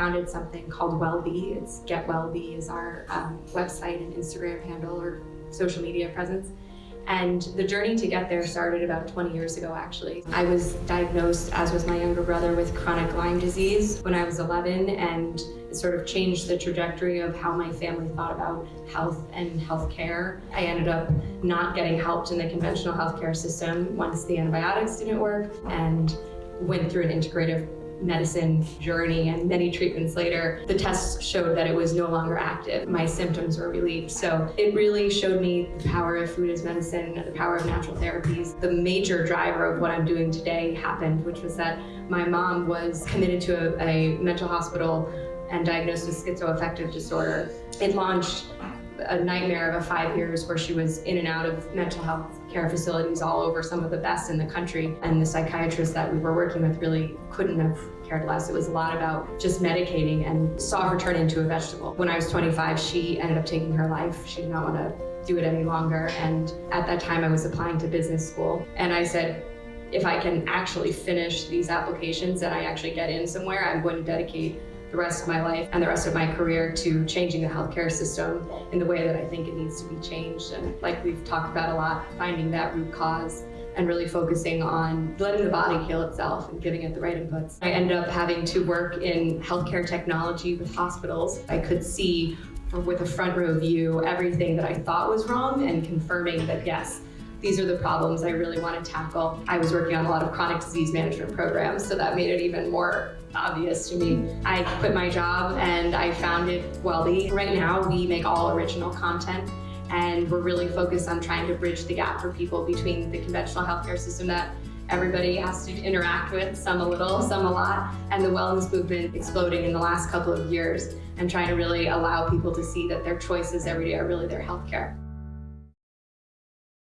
founded something called WellBe. It's Get WellBe is our um, website and Instagram handle or social media presence. And the journey to get there started about 20 years ago, actually. I was diagnosed, as was my younger brother, with chronic Lyme disease when I was 11, and it sort of changed the trajectory of how my family thought about health and healthcare. I ended up not getting helped in the conventional healthcare system once the antibiotics didn't work, and went through an integrative medicine journey and many treatments later, the tests showed that it was no longer active. My symptoms were relieved. So it really showed me the power of food as medicine, the power of natural therapies. The major driver of what I'm doing today happened, which was that my mom was committed to a, a mental hospital and diagnosed with schizoaffective disorder. It launched a nightmare of a five years where she was in and out of mental health care facilities all over, some of the best in the country. And the psychiatrist that we were working with really couldn't have cared less. It was a lot about just medicating and saw her turn into a vegetable. When I was 25, she ended up taking her life. She did not want to do it any longer. And at that time, I was applying to business school. And I said, if I can actually finish these applications and I actually get in somewhere, I'm going to dedicate the rest of my life and the rest of my career to changing the healthcare system in the way that I think it needs to be changed. And like we've talked about a lot, finding that root cause and really focusing on letting the body heal itself and giving it the right inputs. I ended up having to work in healthcare technology with hospitals. I could see with a front row view everything that I thought was wrong and confirming that yes, these are the problems I really want to tackle. I was working on a lot of chronic disease management programs, so that made it even more obvious to me. I quit my job and I founded WellBe. Right now, we make all original content and we're really focused on trying to bridge the gap for people between the conventional healthcare system that everybody has to interact with, some a little, some a lot, and the wellness movement exploding in the last couple of years and trying to really allow people to see that their choices every day are really their healthcare.